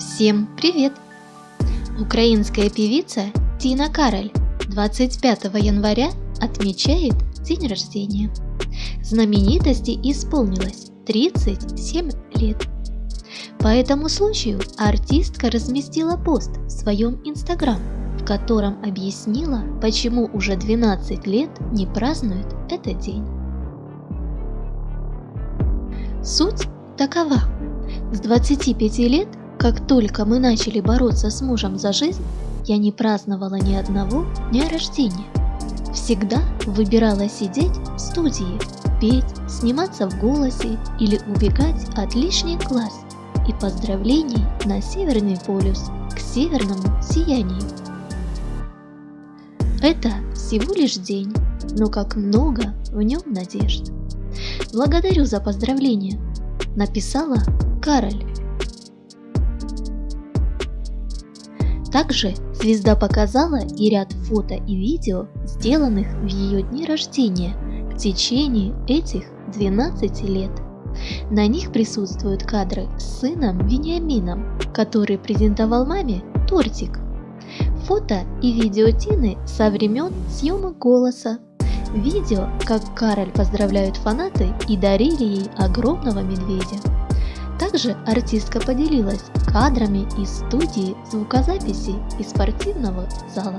Всем привет! Украинская певица Тина Кароль 25 января отмечает день рождения. Знаменитости исполнилось 37 лет. По этому случаю артистка разместила пост в своем инстаграм, в котором объяснила, почему уже 12 лет не празднует этот день. Суть такова. С 25 лет как только мы начали бороться с мужем за жизнь, я не праздновала ни одного дня рождения. Всегда выбирала сидеть в студии, петь, сниматься в голосе или убегать от лишних глаз и поздравлений на Северный полюс к северному сиянию. Это всего лишь день, но как много в нем надежд. Благодарю за поздравления, написала Кароль. Также звезда показала и ряд фото и видео, сделанных в ее дни рождения в течение этих 12 лет. На них присутствуют кадры с сыном Вениамином, который презентовал маме тортик. Фото и видео Тины со времен съемок голоса. Видео, как Кароль поздравляют фанаты и дарили ей огромного медведя. Также артистка поделилась кадрами из студии звукозаписи и спортивного зала.